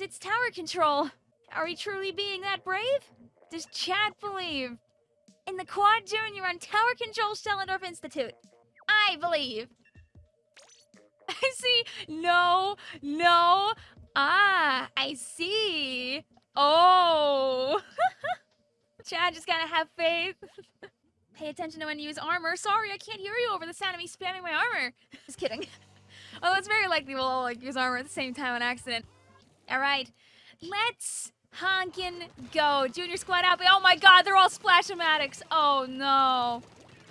It's tower control. Are we truly being that brave? Does Chad believe? In the Quad Junior on Tower Control Shellendorf Institute. I believe. I see. No, no. Ah, I see. Oh. Chad just gotta have faith. Pay attention to when you use armor. Sorry, I can't hear you over the sound of me spamming my armor. Just kidding. Although it's very likely we'll all like use armor at the same time on accident. All right, let's honkin' go. Junior squad out. Oh my god, they're all splash-o-matics. Oh no.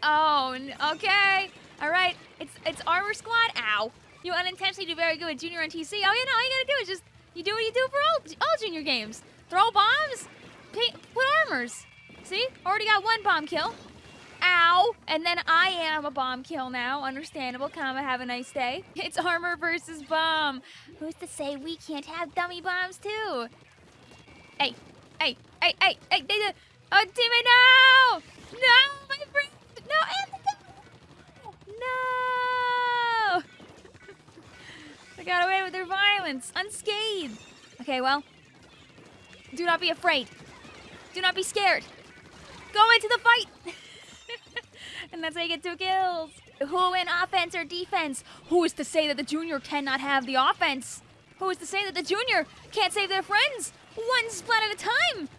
Oh, okay. All right, it's it's armor squad. Ow. You unintentionally do very good with junior on TC. Oh, you know, all you gotta do is just you do what you do for all all junior games. Throw bombs, put armors. See, already got one bomb kill. Ow! And then I am a bomb kill now. Understandable, comma, have a nice day. It's armor versus bomb. Who's to say we can't have dummy bombs too? Hey, hey, hey, hey, hey, they did. Oh, teammate, no! No, my friend! No, Anthony! No! they got away with their violence, unscathed. Okay, well, do not be afraid. Do not be scared. Go into the fight! and that's how you get two kills. Who in offense or defense? Who is to say that the junior cannot have the offense? Who is to say that the junior can't save their friends? One splat at a time!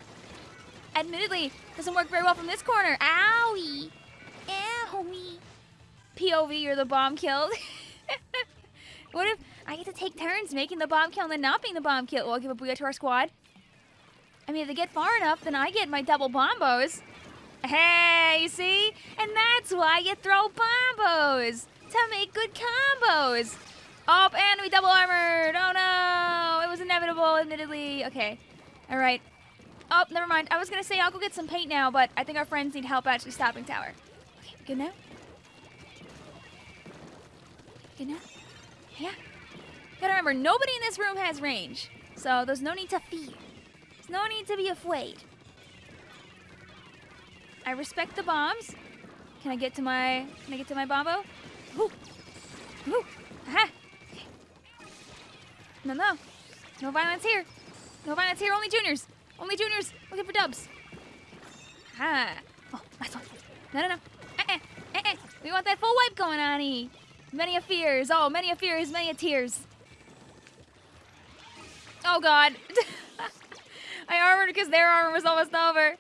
Admittedly, doesn't work very well from this corner. Owie! Owie! POV, you're the bomb killed. what if I get to take turns making the bomb kill and then not being the bomb kill? Well, I'll give a booyah to our squad. I mean, if they get far enough, then I get my double bombos. Hey, you see? And that's why you throw bombos! To make good combos! Oh, and we double armored! Oh no! It was inevitable, admittedly. Okay. Alright. Oh, never mind. I was gonna say I'll go get some paint now, but I think our friends need help actually stopping tower. Okay, good now? Good now? Yeah. Gotta remember, nobody in this room has range. So there's no need to fear. There's no need to be afraid. I respect the bombs. Can I get to my can I get to my bombo? Ooh. Ooh. Aha. No no. No violence here. No violence here, only juniors. Only juniors looking for dubs. Ah. Oh, nice one. No no no. Uh-uh. Uh-uh. We want that full wipe going on E. Many a fears. Oh, many a fears, many a tears. Oh god. I armored because their armor was almost over.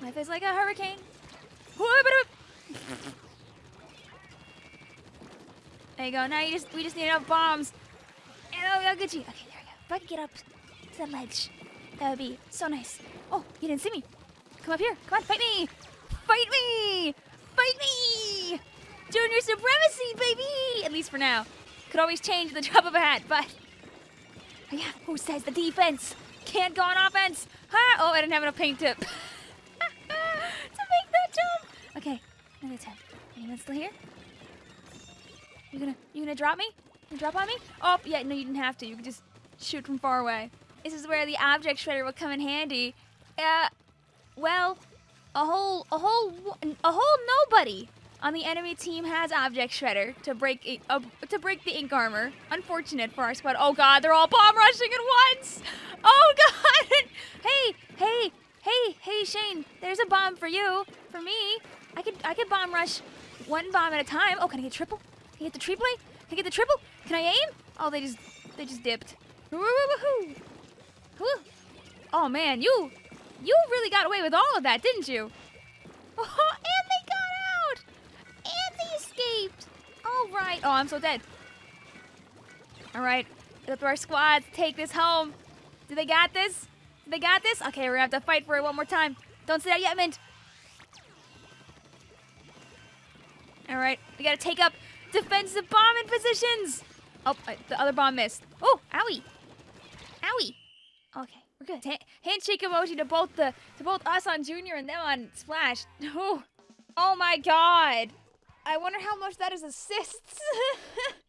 Life is like a hurricane. There you go. Now you just we just need enough bombs. And oh, I'll get you. Okay, there we go. If I could get up to the ledge, that would be so nice. Oh, you didn't see me. Come up here. Come on, fight me. Fight me. Fight me. Junior supremacy, baby. At least for now. Could always change the drop of a hat, but yeah. Who says the defense can't go on offense? Huh? Oh, I didn't have enough paint tip to make that jump. Okay, another ten. Anyone still here? You gonna you gonna drop me? You drop on me? Oh yeah, no, you didn't have to. You could just shoot from far away. This is where the object shredder will come in handy. Uh, well, a whole a whole a whole nobody on the enemy team has object shredder to break uh, to break the ink armor. Unfortunate for our squad. Oh god, they're all bomb rushing at once. Oh god. hey, hey, hey, hey, Shane. There's a bomb for you. For me, I could I could bomb rush one bomb at a time. Oh, can I get triple? Can I get the triple? Can I get the triple? Can I aim? Oh, they just they just dipped. Oh man, you you really got away with all of that, didn't you? Oh, and they got out! And they escaped! All right. Oh, I'm so dead. All right. Let our squads take this home. Do they got this? Do they got this? Okay, we're gonna have to fight for it one more time. Don't say that yet, Mint. All right, we gotta take up defensive bombing positions. Oh, uh, the other bomb missed. Oh, owie, owie. Okay, we're good. Ha- handshake emoji to both the to both us on Junior and them on Splash. Oh, oh my God. I wonder how much that is assists.